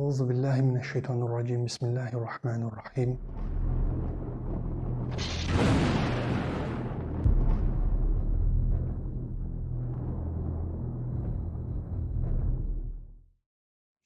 Euzu billahi mineşşeytanirracim. Bismillahirrahmanirrahim.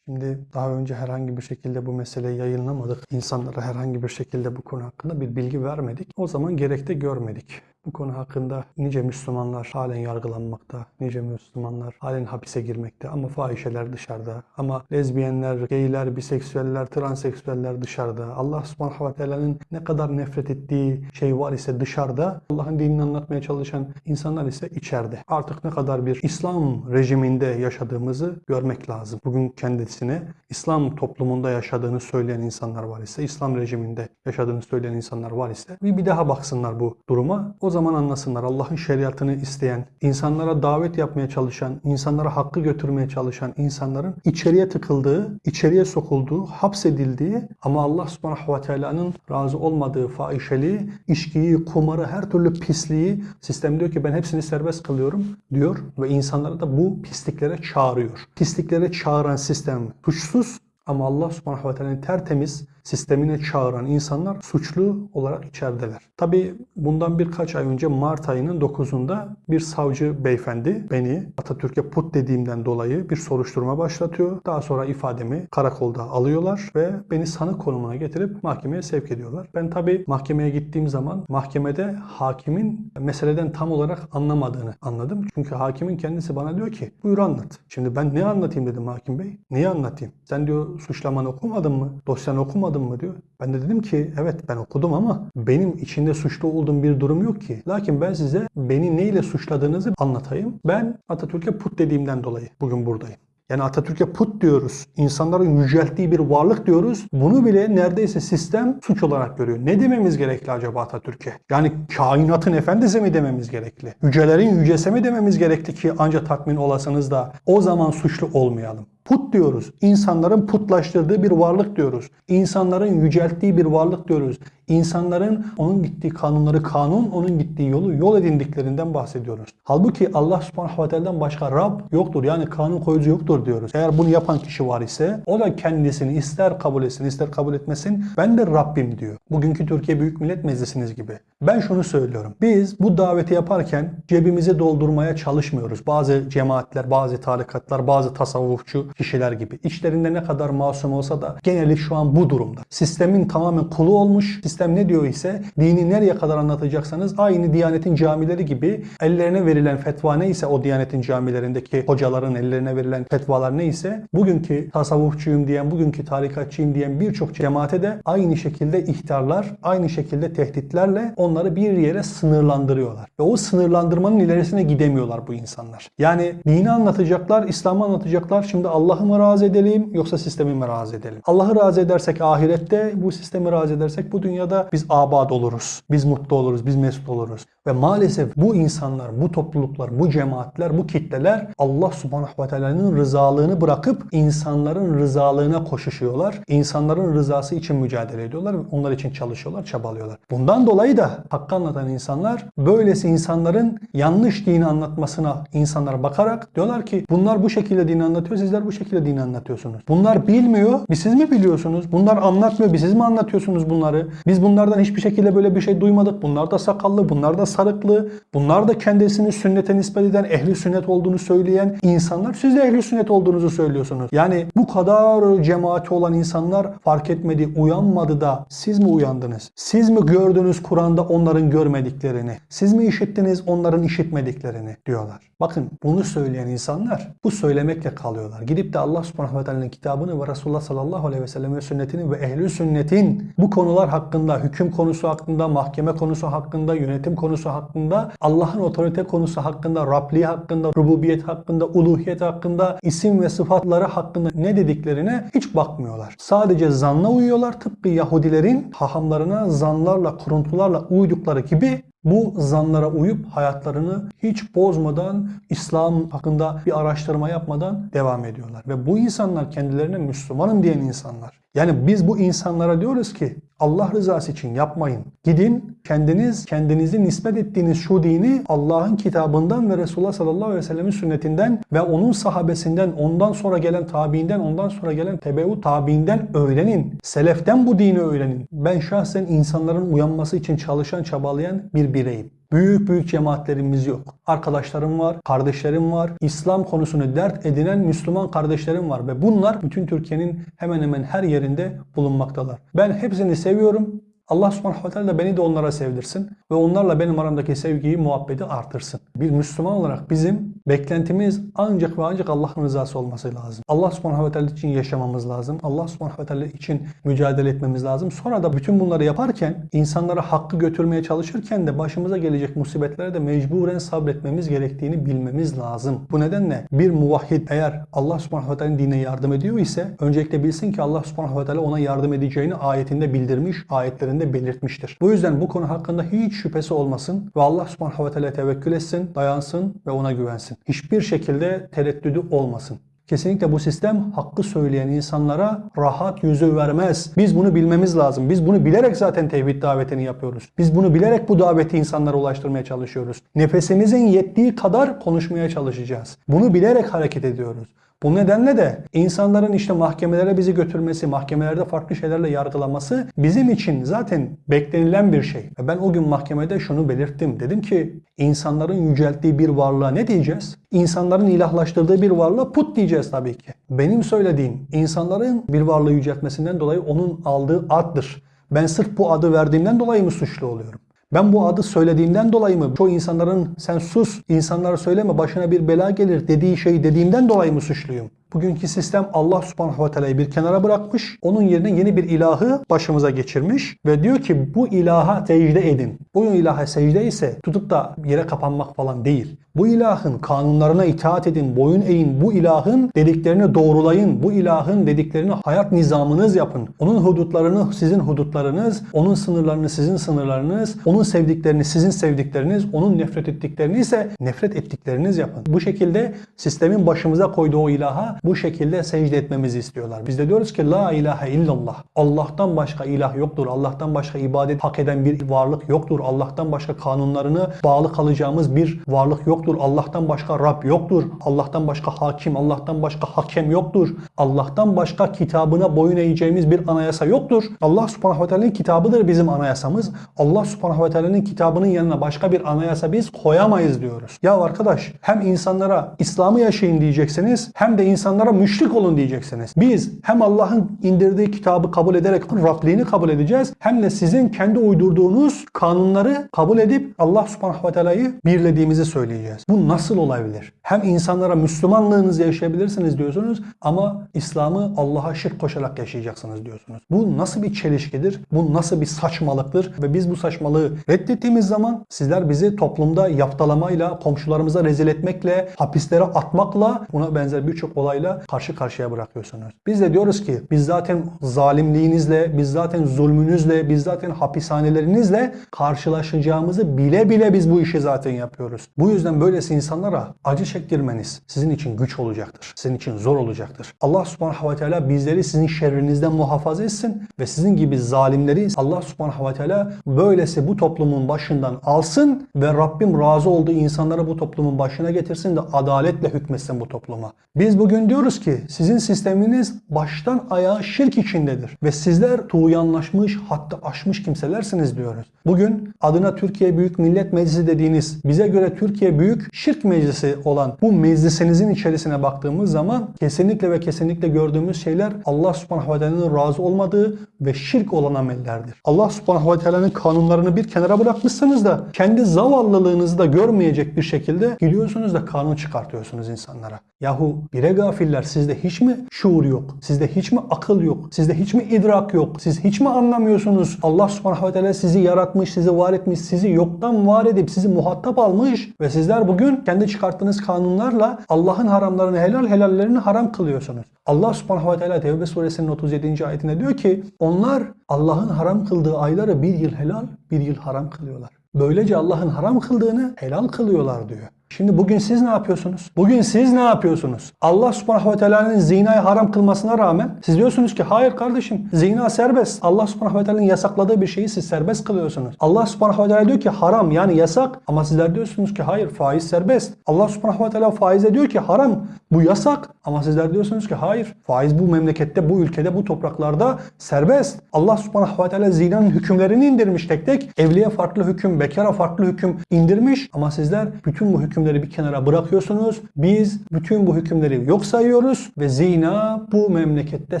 Şimdi daha önce herhangi bir şekilde bu meseleyi yayınlamadık. İnsanlara herhangi bir şekilde bu konu hakkında bir bilgi vermedik. O zaman gerek de görmedik. Bu konu hakkında nice Müslümanlar halen yargılanmakta, nice Müslümanlar halen hapise girmekte ama fahişeler dışarıda, ama lezbiyenler, geyler, biseksüeller, transseksüeller dışarıda. Allah subhanahu ve teala'nın ne kadar nefret ettiği şey var ise dışarıda, Allah'ın dinini anlatmaya çalışan insanlar ise içeride. Artık ne kadar bir İslam rejiminde yaşadığımızı görmek lazım. Bugün kendisine İslam toplumunda yaşadığını söyleyen insanlar var ise, İslam rejiminde yaşadığını söyleyen insanlar var ise bir, daha baksınlar bu duruma. O zaman anlasınlar Allah'ın şeriatını isteyen, insanlara davet yapmaya çalışan, insanlara hakkı götürmeye çalışan insanların içeriye tıkıldığı, içeriye sokulduğu, hapsedildiği ama Allah subhanahu ve teala'nın razı olmadığı fahişeliği, içkiyi, kumarı, her türlü pisliği sistem diyor ki ben hepsini serbest kılıyorum diyor ve insanları da bu pisliklere çağırıyor. Pisliklere çağıran sistem suçsuz ama Allah subhanahu ve teala'nın tertemiz sistemine çağıran insanlar suçlu olarak içerideler. Tabi bundan birkaç ay önce Mart ayının 9'unda bir savcı beyefendi beni Atatürk'e put dediğimden dolayı bir soruşturma başlatıyor. Daha sonra ifademi karakolda alıyorlar ve beni sanık konumuna getirip mahkemeye sevk ediyorlar. Ben tabi mahkemeye gittiğim zaman mahkemede hakimin meseleden tam olarak anlamadığını anladım. Çünkü hakimin kendisi bana diyor ki buyur anlat. Şimdi ben ne anlatayım dedim hakim bey. Neyi anlatayım? Sen diyor suçlamanı okumadın mı? Dosyanı okumadın mı diyor. Ben de dedim ki evet ben okudum ama benim içinde suçlu olduğum bir durum yok ki. Lakin ben size beni neyle suçladığınızı anlatayım. Ben Atatürk'e put dediğimden dolayı bugün buradayım. Yani Atatürk'e put diyoruz. İnsanların yücelttiği bir varlık diyoruz. Bunu bile neredeyse sistem suç olarak görüyor. Ne dememiz gerekli acaba Atatürk'e? Yani kainatın efendisi mi dememiz gerekli? Yücelerin yücesi mi dememiz gerekli ki ancak tatmin olasınız da o zaman suçlu olmayalım. Put diyoruz. İnsanların putlaştırdığı bir varlık diyoruz. İnsanların yücelttiği bir varlık diyoruz. İnsanların onun gittiği kanunları kanun, onun gittiği yolu yol edindiklerinden bahsediyoruz. Halbuki Allah subhanahu ve teala'dan başka Rab yoktur. Yani kanun koyucu yoktur diyoruz. Eğer bunu yapan kişi var ise o da kendisini ister kabul etsin ister kabul etmesin ben de Rabbim diyor. Bugünkü Türkiye Büyük Millet Meclisiniz gibi. Ben şunu söylüyorum. Biz bu daveti yaparken cebimizi doldurmaya çalışmıyoruz. Bazı cemaatler, bazı tarikatlar, bazı tasavvufçu kişiler gibi. İçlerinde ne kadar masum olsa da geneli şu an bu durumda. Sistemin tamamen kulu olmuş. Sistem ne diyor ise dini nereye kadar anlatacaksanız aynı Diyanet'in camileri gibi ellerine verilen fetva neyse o Diyanet'in camilerindeki hocaların ellerine verilen fetvalar neyse bugünkü tasavvufçuyum diyen, bugünkü tarikatçıyım diyen birçok cemaate de aynı şekilde ihtarlar, aynı şekilde tehditlerle onları bir yere sınırlandırıyorlar. Ve o sınırlandırmanın ilerisine gidemiyorlar bu insanlar. Yani dini anlatacaklar, İslam'ı anlatacaklar. Şimdi Allah'ı mı razı edelim yoksa sistemi mi razı edelim? Allah'ı razı edersek ahirette, bu sistemi razı edersek bu dünyada biz abad oluruz. Biz mutlu oluruz, biz mesut oluruz. Ve maalesef bu insanlar, bu topluluklar, bu cemaatler, bu kitleler Allah subhanahu ve teala'nın rızalığını bırakıp insanların rızalığına koşuşuyorlar. İnsanların rızası için mücadele ediyorlar ve onlar için çalışıyorlar, çabalıyorlar. Bundan dolayı da hakkı anlatan insanlar böylesi insanların yanlış dini anlatmasına insanlar bakarak diyorlar ki bunlar bu şekilde dini anlatıyor, sizler bu şekilde dini anlatıyorsunuz. Bunlar bilmiyor, biz siz mi biliyorsunuz? Bunlar anlatmıyor, biz siz mi anlatıyorsunuz bunları? Biz bunlardan hiçbir şekilde böyle bir şey duymadık. Bunlar da sakallı, bunlar da sarıklı, bunlar da kendisini sünnete nispet eden, ehli sünnet olduğunu söyleyen insanlar. Siz de ehli sünnet olduğunuzu söylüyorsunuz. Yani bu kadar cemaati olan insanlar fark etmedi, uyanmadı da siz mi uyandınız? Siz mi gördünüz Kur'an'da onların görmediklerini? Siz mi işittiniz onların işitmediklerini diyorlar. Bakın bunu söyleyen insanlar bu söylemekle kalıyorlar. Gidip de Allah subhanahu ve kitabını ve Resulullah sallallahu aleyhi ve sellem ve sünnetini ve ehli sünnetin bu konular hakkında, hüküm konusu hakkında, mahkeme konusu hakkında, yönetim konusu hakkında, Allah'ın otorite konusu hakkında, Rabliği hakkında, rububiyet hakkında, uluhiyet hakkında, isim ve sıfatları hakkında ne dediklerine hiç bakmıyorlar. Sadece zanla uyuyorlar. Tıpkı Yahudilerin hahamlarına zanlarla, kuruntularla uydukları gibi bu zanlara uyup hayatlarını hiç bozmadan, İslam hakkında bir araştırma yapmadan devam ediyorlar. Ve bu insanlar kendilerine Müslümanım diyen insanlar. Yani biz bu insanlara diyoruz ki Allah rızası için yapmayın. Gidin kendiniz kendinizi nispet ettiğiniz şu dini Allah'ın kitabından ve Resulullah sallallahu aleyhi ve sellemin sünnetinden ve onun sahabesinden, ondan sonra gelen tabiinden, ondan sonra gelen tebeu tabiinden öğrenin. Seleften bu dini öğrenin. Ben şahsen insanların uyanması için çalışan, çabalayan bir bireyim. Büyük büyük cemaatlerimiz yok. Arkadaşlarım var, kardeşlerim var. İslam konusunu dert edinen Müslüman kardeşlerim var ve bunlar bütün Türkiye'nin hemen hemen her yerinde bulunmaktalar. Ben hepsini seviyorum. Allah subhanahu teala beni de onlara sevdirsin ve onlarla benim aramdaki sevgiyi, muhabbeti artırsın. Bir Müslüman olarak bizim beklentimiz ancak ve ancak Allah'ın rızası olması lazım. Allah subhanahu teala için yaşamamız lazım. Allah subhanahu teala için mücadele etmemiz lazım. Sonra da bütün bunları yaparken, insanlara hakkı götürmeye çalışırken de başımıza gelecek musibetlere de mecburen sabretmemiz gerektiğini bilmemiz lazım. Bu nedenle bir muvahhid eğer Allah subhanahu ve teala'nın dinine yardım ediyor ise öncelikle bilsin ki Allah subhanahu teala ona yardım edeceğini ayetinde bildirmiş, ayetlerinde belirtmiştir. Bu yüzden bu konu hakkında hiç şüphesi olmasın ve Allah subhanahu ve teala tevekkül etsin, dayansın ve ona güvensin. Hiçbir şekilde tereddüdü olmasın. Kesinlikle bu sistem hakkı söyleyen insanlara rahat yüzü vermez. Biz bunu bilmemiz lazım. Biz bunu bilerek zaten tevhid davetini yapıyoruz. Biz bunu bilerek bu daveti insanlara ulaştırmaya çalışıyoruz. Nefesimizin yettiği kadar konuşmaya çalışacağız. Bunu bilerek hareket ediyoruz. Bu nedenle de insanların işte mahkemelere bizi götürmesi, mahkemelerde farklı şeylerle yargılaması bizim için zaten beklenilen bir şey. Ben o gün mahkemede şunu belirttim. Dedim ki insanların yücelttiği bir varlığa ne diyeceğiz? İnsanların ilahlaştırdığı bir varlığa put diyeceğiz tabii ki. Benim söylediğim insanların bir varlığı yüceltmesinden dolayı onun aldığı addır. Ben sırf bu adı verdiğimden dolayı mı suçlu oluyorum? Ben bu adı söylediğimden dolayı mı? Çoğu insanların sen sus, insanlara söyleme başına bir bela gelir dediği şeyi dediğimden dolayı mı suçluyum? Bugünkü sistem Allah subhanahu ve teala'yı bir kenara bırakmış. Onun yerine yeni bir ilahı başımıza geçirmiş. Ve diyor ki bu ilaha secde edin. Bu ilaha secde ise tutup da yere kapanmak falan değil. Bu ilahın kanunlarına itaat edin, boyun eğin. Bu ilahın dediklerini doğrulayın. Bu ilahın dediklerini hayat nizamınız yapın. Onun hudutlarını sizin hudutlarınız, onun sınırlarını sizin sınırlarınız, onun sevdiklerini sizin sevdikleriniz, onun nefret ettiklerini ise nefret ettikleriniz yapın. Bu şekilde sistemin başımıza koyduğu o ilaha bu şekilde secde etmemizi istiyorlar. Biz de diyoruz ki la ilahe illallah. Allah'tan başka ilah yoktur. Allah'tan başka ibadet hak eden bir varlık yoktur. Allah'tan başka kanunlarını bağlı kalacağımız bir varlık yoktur. Allah'tan başka Rab yoktur. Allah'tan başka hakim, Allah'tan başka hakem yoktur. Allah'tan başka kitabına boyun eğeceğimiz bir anayasa yoktur. Allah subhanahu ve teala'nın kitabıdır bizim anayasamız. Allah subhanahu ve teala'nın kitabının yanına başka bir anayasa biz koyamayız diyoruz. Ya arkadaş hem insanlara İslam'ı yaşayın diyeceksiniz hem de insanlara müşrik olun diyeceksiniz. Biz hem Allah'ın indirdiği kitabı kabul ederek Rabliğini kabul edeceğiz hem de sizin kendi uydurduğunuz kanunları kabul edip Allah subhanahu ve teala'yı birlediğimizi söyleyeceğiz. Bu nasıl olabilir? Hem insanlara Müslümanlığınızı yaşayabilirsiniz diyorsunuz ama İslam'ı Allah'a şirk koşarak yaşayacaksınız diyorsunuz. Bu nasıl bir çelişkidir? Bu nasıl bir saçmalıktır? Ve biz bu saçmalığı reddettiğimiz zaman sizler bizi toplumda yaftalamayla, komşularımıza rezil etmekle, hapislere atmakla buna benzer birçok olayla karşı karşıya bırakıyorsunuz. Biz de diyoruz ki biz zaten zalimliğinizle, biz zaten zulmünüzle, biz zaten hapishanelerinizle karşılaşacağımızı bile bile biz bu işi zaten yapıyoruz. Bu yüzden böylesi insanlara acı çektirmeniz sizin için güç olacaktır. Sizin için zor olacaktır. Allah subhanahu ve teala bizleri sizin şerrinizden muhafaza etsin ve sizin gibi zalimleri Allah subhanahu ve teala böylesi bu toplumun başından alsın ve Rabbim razı olduğu insanları bu toplumun başına getirsin de adaletle hükmetsin bu topluma. Biz bugün diyoruz ki sizin sisteminiz baştan ayağa şirk içindedir ve sizler tuğyanlaşmış hatta aşmış kimselersiniz diyoruz. Bugün adına Türkiye Büyük Millet Meclisi dediğiniz bize göre Türkiye Büyük Şirk Meclisi olan bu meclisinizin içerisine baktığımız zaman kesinlikle ve kesinlikle gördüğümüz şeyler Allah subhanahu ve teala'nın razı olmadığı ve şirk olan amellerdir. Allah subhanahu ve teala'nın kanunlarını bir kenara bırakmışsınız da kendi zavallılığınızı da görmeyecek bir şekilde gidiyorsunuz da kanun çıkartıyorsunuz insanlara. Yahu bire gafiller sizde hiç mi şuur yok? Sizde hiç mi akıl yok? Sizde hiç mi idrak yok? Siz hiç mi anlamıyorsunuz? Allah subhanahu ve teala sizi yaratmış, sizi var etmiş, sizi yoktan var edip sizi muhatap almış ve sizler bugün kendi çıkarttığınız kanunlarla Allah'ın haramlarını helal, helallerini haram kılıyorsunuz. Allah subhanahu ve teala Tevbe suresinin 37. ayetinde diyor ki onlar Allah'ın haram kıldığı ayları bir yıl helal, bir yıl haram kılıyorlar. Böylece Allah'ın haram kıldığını helal kılıyorlar diyor. Şimdi bugün siz ne yapıyorsunuz? Bugün siz ne yapıyorsunuz? Allah subhanahu ve teala'nın zinayı haram kılmasına rağmen siz diyorsunuz ki hayır kardeşim zina serbest. Allah subhanahu ve teala'nın yasakladığı bir şeyi siz serbest kılıyorsunuz. Allah subhanahu ve teala diyor ki haram yani yasak ama sizler diyorsunuz ki hayır faiz serbest. Allah subhanahu ve teala faize diyor ki haram bu yasak ama sizler diyorsunuz ki hayır faiz bu memlekette bu ülkede bu topraklarda serbest. Allah subhanahu ve teala zinanın hükümlerini indirmiş tek tek. Evliye farklı hüküm, bekara farklı hüküm indirmiş ama sizler bütün bu hükümleri bir kenara bırakıyorsunuz. Biz bütün bu hükümleri yok sayıyoruz ve zina bu memlekette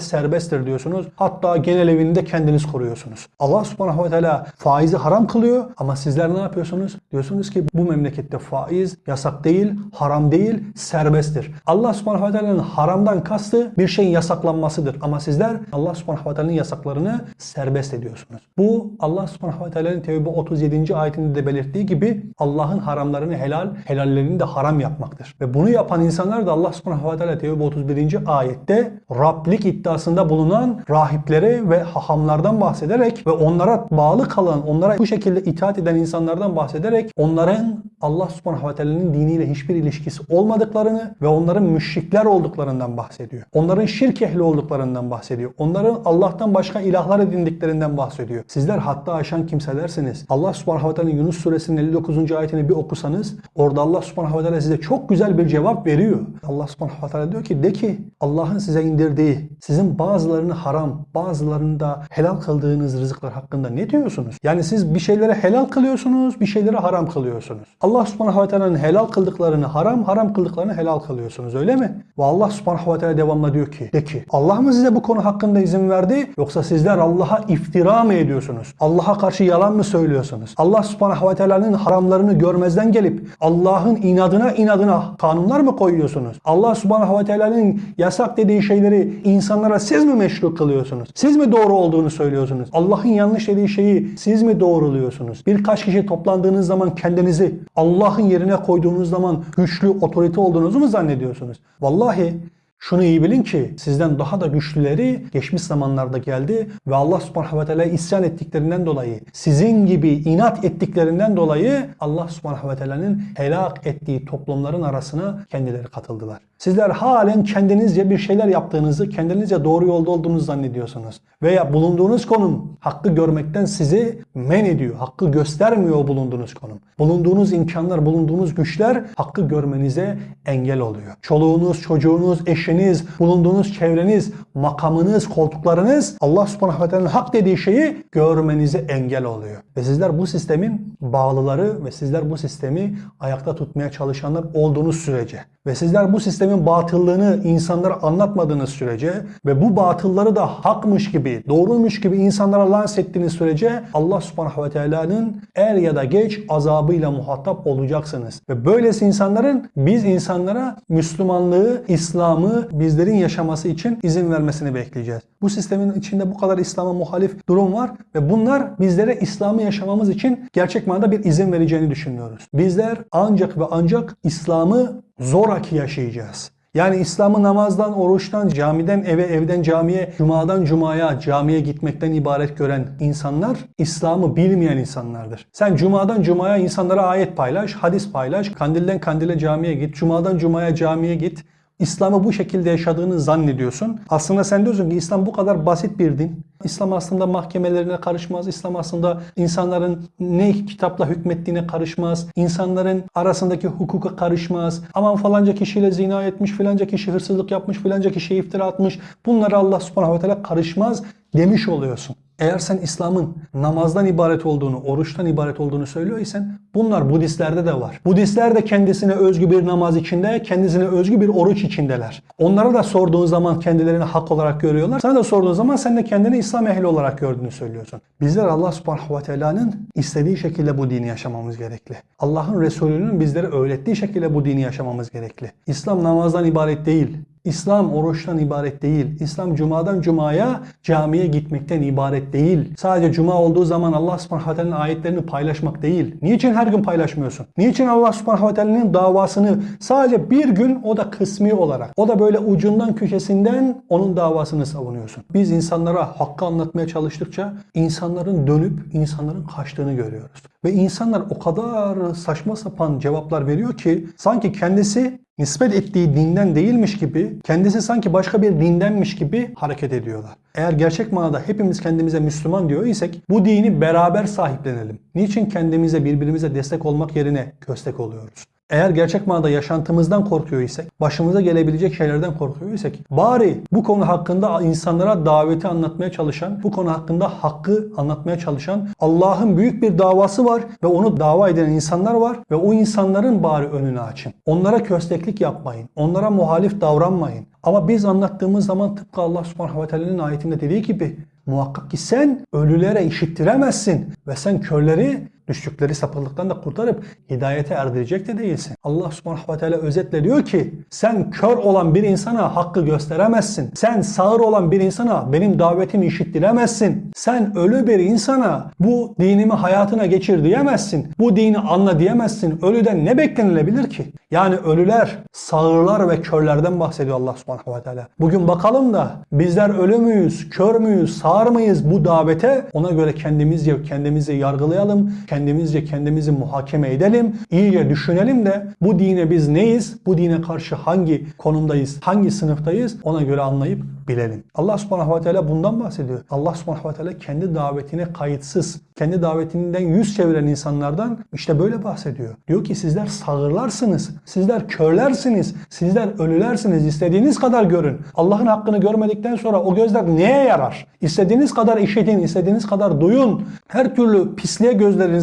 serbesttir diyorsunuz. Hatta genel evinde kendiniz koruyorsunuz. Allah subhanahu ve teala faizi haram kılıyor ama sizler ne yapıyorsunuz? Diyorsunuz ki bu memlekette faiz yasak değil, haram değil, serbesttir. Allah subhanahu ve teala'nın haramdan kastı bir şeyin yasaklanmasıdır. Ama sizler Allah subhanahu ve teala'nın yasaklarını serbest ediyorsunuz. Bu Allah subhanahu ve teala'nın Tevbe 37. ayetinde de belirttiği gibi Allah'ın haramlarını helal, helallerini de haram yapmaktır. Ve bunu yapan insanlar da Allah subhanahu ve teala Tevbe 31. ayette Rablik iddiasında bulunan rahiplere ve hahamlardan bahsederek ve onlara bağlı kalan, onlara bu şekilde itaat eden insanlardan bahsederek onların Allah subhanahu ve teala'nın diniyle hiçbir ilişkisi olmadıklarını ve onların müşrikler olduklarından bahsediyor. Onların şirk ehli olduklarından bahsediyor. Onların Allah'tan başka ilahlar edindiklerinden bahsediyor. Sizler hatta aşan kimselersiniz. Allah subhanahu ve Yunus suresinin 59. ayetini bir okusanız orada Allah subhanahu ve size çok güzel bir cevap veriyor. Allah subhanahu ve diyor ki de ki Allah'ın size indirdiği sizin bazılarını haram bazılarını da helal kıldığınız rızıklar hakkında ne diyorsunuz? Yani siz bir şeylere helal kılıyorsunuz bir şeylere haram kılıyorsunuz. Allah subhanahu ve helal kıldıklarını haram haram kıldıklarını helal kılıyorsunuz öyle mi? Ve Allah subhanahu ve teala devamla diyor ki de ki Allah mı size bu konu hakkında izin verdi yoksa sizler Allah'a iftira mı ediyorsunuz? Allah'a karşı yalan mı söylüyorsunuz? Allah subhanahu ve teala'nın haramlarını görmezden gelip Allah'ın inadına inadına kanunlar mı koyuyorsunuz? Allah subhanahu ve teala'nın yasak dediği şeyleri insanlara siz mi meşru kılıyorsunuz? Siz mi doğru olduğunu söylüyorsunuz? Allah'ın yanlış dediği şeyi siz mi doğruluyorsunuz? Birkaç kişi toplandığınız zaman kendinizi Allah'ın yerine koyduğunuz zaman güçlü otorite olduğunuzu mu zannediyorsunuz? Vallahi şunu iyi bilin ki sizden daha da güçlüleri geçmiş zamanlarda geldi ve Allah subhanahu ve teala isyan ettiklerinden dolayı sizin gibi inat ettiklerinden dolayı Allah subhanahu ve teala'nın helak ettiği toplumların arasına kendileri katıldılar. Sizler halen kendinizce bir şeyler yaptığınızı, kendinizce doğru yolda olduğunuzu zannediyorsunuz. Veya bulunduğunuz konum hakkı görmekten sizi men ediyor. Hakkı göstermiyor o bulunduğunuz konum. Bulunduğunuz imkanlar, bulunduğunuz güçler hakkı görmenize engel oluyor. Çoluğunuz, çocuğunuz, eşiniz, bulunduğunuz çevreniz, makamınız, koltuklarınız Allah subhanahu ve teala'nın hak dediği şeyi görmenize engel oluyor. Ve sizler bu sistemin bağlıları ve sizler bu sistemi ayakta tutmaya çalışanlar olduğunuz sürece ve sizler bu sistemin batıllığını insanlara anlatmadığınız sürece ve bu batılları da hakmış gibi, doğruymuş gibi insanlara lanse ettiğiniz sürece Allah subhanahu ve teala'nın er ya da geç azabıyla muhatap olacaksınız. Ve böylesi insanların biz insanlara Müslümanlığı, İslam'ı bizlerin yaşaması için izin vermesini bekleyeceğiz. Bu sistemin içinde bu kadar İslam'a muhalif durum var ve bunlar bizlere İslam'ı yaşamamız için gerçek manada bir izin vereceğini düşünüyoruz. Bizler ancak ve ancak İslam'ı zoraki yaşayacağız. Yani İslam'ı namazdan, oruçtan, camiden eve, evden camiye, cumadan cumaya, camiye gitmekten ibaret gören insanlar İslam'ı bilmeyen insanlardır. Sen cumadan cumaya insanlara ayet paylaş, hadis paylaş, kandilden kandile camiye git, cumadan cumaya camiye git. İslam'ı bu şekilde yaşadığını zannediyorsun. Aslında sen diyorsun ki İslam bu kadar basit bir din. İslam aslında mahkemelerine karışmaz. İslam aslında insanların ne kitapla hükmettiğine karışmaz. İnsanların arasındaki hukuka karışmaz. Aman falanca kişiyle zina etmiş, filanca kişi hırsızlık yapmış, filanca kişiye iftira atmış. Bunlara Allah subhanahu ve teala karışmaz demiş oluyorsun. Eğer sen İslam'ın namazdan ibaret olduğunu, oruçtan ibaret olduğunu söylüyor isen bunlar Budistlerde de var. Budistler de kendisine özgü bir namaz içinde, kendisine özgü bir oruç içindeler. Onlara da sorduğun zaman kendilerini hak olarak görüyorlar. Sana da sorduğun zaman sen de kendini İslam ehli olarak gördüğünü söylüyorsun. Bizler Allah subhanahu ve teala'nın istediği şekilde bu dini yaşamamız gerekli. Allah'ın Resulü'nün bizlere öğrettiği şekilde bu dini yaşamamız gerekli. İslam namazdan ibaret değil. İslam oruçtan ibaret değil. İslam cumadan cumaya camiye gitmekten ibaret değil. Sadece cuma olduğu zaman Allah subhanahu ve ayetlerini paylaşmak değil. Niçin her gün paylaşmıyorsun? Niçin Allah subhanahu ve davasını sadece bir gün o da kısmi olarak o da böyle ucundan köşesinden onun davasını savunuyorsun? Biz insanlara hakkı anlatmaya çalıştıkça insanların dönüp insanların kaçtığını görüyoruz. Ve insanlar o kadar saçma sapan cevaplar veriyor ki sanki kendisi nispet ettiği dinden değilmiş gibi, kendisi sanki başka bir dindenmiş gibi hareket ediyorlar. Eğer gerçek manada hepimiz kendimize Müslüman diyor isek bu dini beraber sahiplenelim. Niçin kendimize birbirimize destek olmak yerine köstek oluyoruz? Eğer gerçek manada yaşantımızdan korkuyor isek, başımıza gelebilecek şeylerden korkuyor isek, bari bu konu hakkında insanlara daveti anlatmaya çalışan, bu konu hakkında hakkı anlatmaya çalışan Allah'ın büyük bir davası var ve onu dava eden insanlar var ve o insanların bari önünü açın. Onlara kösteklik yapmayın. Onlara muhalif davranmayın. Ama biz anlattığımız zaman tıpkı Allah subhanahu ve teala'nın ayetinde dediği gibi muhakkak ki sen ölülere işittiremezsin ve sen körleri düştükleri sapıklıktan da kurtarıp hidayete erdirecek de değilsin. Allah subhanahu ve teala özetle diyor ki sen kör olan bir insana hakkı gösteremezsin. Sen sağır olan bir insana benim davetimi işittiremezsin. Sen ölü bir insana bu dinimi hayatına geçir diyemezsin. Bu dini anla diyemezsin. Ölüden ne beklenilebilir ki? Yani ölüler, sağırlar ve körlerden bahsediyor Allah subhanahu ve teala. Bugün bakalım da bizler ölü müyüz, kör müyüz, sağır mıyız bu davete? Ona göre kendimizce kendimizi yargılayalım kendimizce kendimizi muhakeme edelim, iyice düşünelim de bu dine biz neyiz, bu dine karşı hangi konumdayız, hangi sınıftayız ona göre anlayıp bilelim. Allah subhanahu ve teala bundan bahsediyor. Allah subhanahu ve teala kendi davetine kayıtsız, kendi davetinden yüz çeviren insanlardan işte böyle bahsediyor. Diyor ki sizler sağırlarsınız, sizler körlersiniz, sizler ölülersiniz. İstediğiniz kadar görün. Allah'ın hakkını görmedikten sonra o gözler neye yarar? İstediğiniz kadar işitin, istediğiniz kadar duyun. Her türlü pisliğe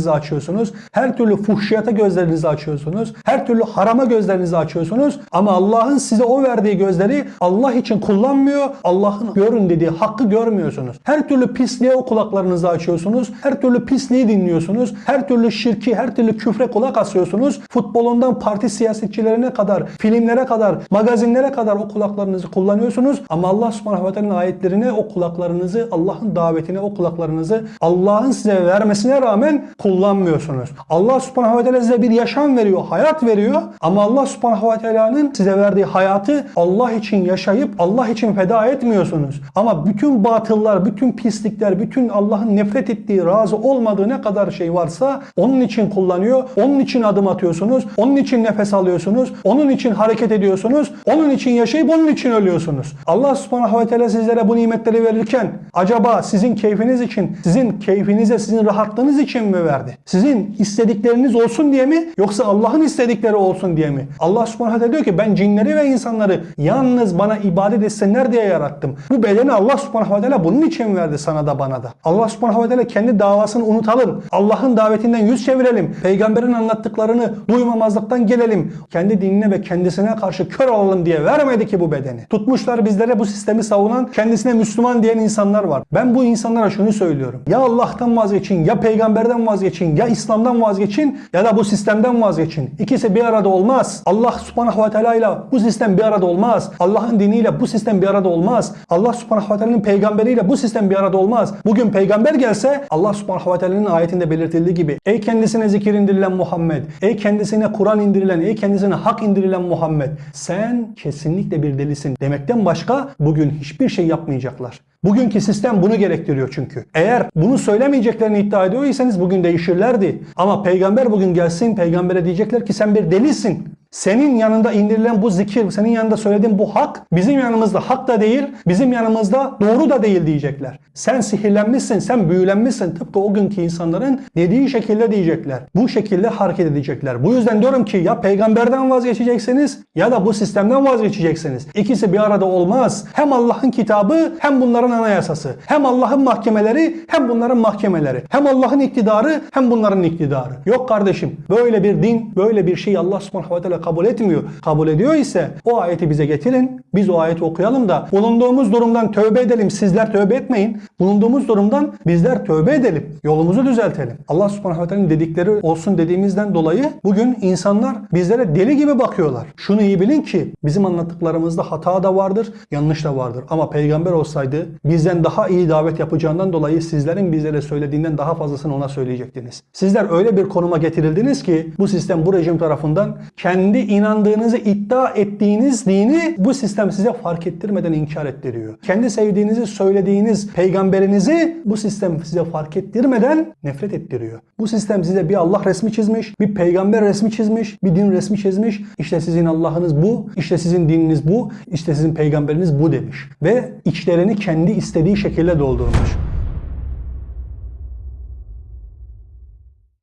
gözlerinizi açıyorsunuz. Her türlü fuhşiyata gözlerinizi açıyorsunuz. Her türlü harama gözlerinizi açıyorsunuz. Ama Allah'ın size o verdiği gözleri Allah için kullanmıyor. Allah'ın görün dediği hakkı görmüyorsunuz. Her türlü pisliğe o kulaklarınızı açıyorsunuz. Her türlü pisliği dinliyorsunuz. Her türlü şirki, her türlü küfre kulak asıyorsunuz. Futbolundan parti siyasetçilerine kadar, filmlere kadar, magazinlere kadar o kulaklarınızı kullanıyorsunuz. Ama Allah subhanahu ve ayetlerine o kulaklarınızı, Allah'ın davetine o kulaklarınızı Allah'ın size vermesine rağmen kullanmıyorsunuz. Allah subhanahu ve teala size bir yaşam veriyor, hayat veriyor. Ama Allah subhanahu ve teala'nın size verdiği hayatı Allah için yaşayıp Allah için feda etmiyorsunuz. Ama bütün batıllar, bütün pislikler, bütün Allah'ın nefret ettiği, razı olmadığı ne kadar şey varsa onun için kullanıyor. Onun için adım atıyorsunuz. Onun için nefes alıyorsunuz. Onun için hareket ediyorsunuz. Onun için yaşayıp onun için ölüyorsunuz. Allah subhanahu ve teala sizlere bu nimetleri verirken acaba sizin keyfiniz için, sizin keyfinize, sizin rahatlığınız için mi verdi? Sizin istedikleriniz olsun diye mi? Yoksa Allah'ın istedikleri olsun diye mi? Allah subhanahu teala diyor ki ben cinleri ve insanları yalnız bana ibadet etsinler diye yarattım. Bu bedeni Allah subhanahu teala bunun için verdi sana da bana da. Allah subhanahu teala kendi davasını unutalım. Allah'ın davetinden yüz çevirelim. Peygamberin anlattıklarını duymamazlıktan gelelim. Kendi dinine ve kendisine karşı kör olalım diye vermedi ki bu bedeni. Tutmuşlar bizlere bu sistemi savunan, kendisine Müslüman diyen insanlar var. Ben bu insanlara şunu söylüyorum. Ya Allah'tan vazgeçin, ya peygamberden vazgeçin, ya İslam'dan vazgeçin ya da bu sistemden vazgeçin. İkisi bir arada olmaz. Allah subhanahu ve teala ile bu sistem bir arada olmaz. Allah'ın diniyle bu sistem bir arada olmaz. Allah subhanahu ve teala'nın peygamberiyle bu sistem bir arada olmaz. Bugün peygamber gelse Allah subhanahu ve teala'nın ayetinde belirtildiği gibi ey kendisine zikir indirilen Muhammed, ey kendisine Kur'an indirilen, ey kendisine hak indirilen Muhammed sen kesinlikle bir delisin demekten başka bugün hiçbir şey yapmayacaklar. Bugünkü sistem bunu gerektiriyor çünkü. Eğer bunu söylemeyeceklerini iddia ediyorsanız bugün değişirlerdi. Ama peygamber bugün gelsin peygambere diyecekler ki sen bir delisin. Senin yanında indirilen bu zikir, senin yanında söylediğin bu hak bizim yanımızda hak da değil, bizim yanımızda doğru da değil diyecekler. Sen sihirlenmişsin, sen büyülenmişsin. Tıpkı o günkü insanların dediği şekilde diyecekler. Bu şekilde hareket edecekler. Bu yüzden diyorum ki ya peygamberden vazgeçeceksiniz ya da bu sistemden vazgeçeceksiniz. İkisi bir arada olmaz. Hem Allah'ın kitabı hem bunların anayasası. Hem Allah'ın mahkemeleri hem bunların mahkemeleri. Hem Allah'ın iktidarı hem bunların iktidarı. Yok kardeşim böyle bir din, böyle bir şey Allah subhanahu ve kabul etmiyor. Kabul ediyor ise o ayeti bize getirin. Biz o ayeti okuyalım da bulunduğumuz durumdan tövbe edelim. Sizler tövbe etmeyin. Bulunduğumuz durumdan bizler tövbe edelim. Yolumuzu düzeltelim. Allah subhanahu ve teala'nın dedikleri olsun dediğimizden dolayı bugün insanlar bizlere deli gibi bakıyorlar. Şunu iyi bilin ki bizim anlattıklarımızda hata da vardır, yanlış da vardır. Ama peygamber olsaydı bizden daha iyi davet yapacağından dolayı sizlerin bizlere söylediğinden daha fazlasını ona söyleyecektiniz. Sizler öyle bir konuma getirildiniz ki bu sistem bu rejim tarafından kendi inandığınızı iddia ettiğiniz dini bu sistem size fark ettirmeden inkar ettiriyor. Kendi sevdiğinizi söylediğiniz peygamberinizi bu sistem size fark ettirmeden nefret ettiriyor. Bu sistem size bir Allah resmi çizmiş, bir peygamber resmi çizmiş, bir din resmi çizmiş. İşte sizin Allah'ınız bu, işte sizin dininiz bu, işte sizin peygamberiniz bu demiş. Ve içlerini kendi istediği şekilde doldurmuş.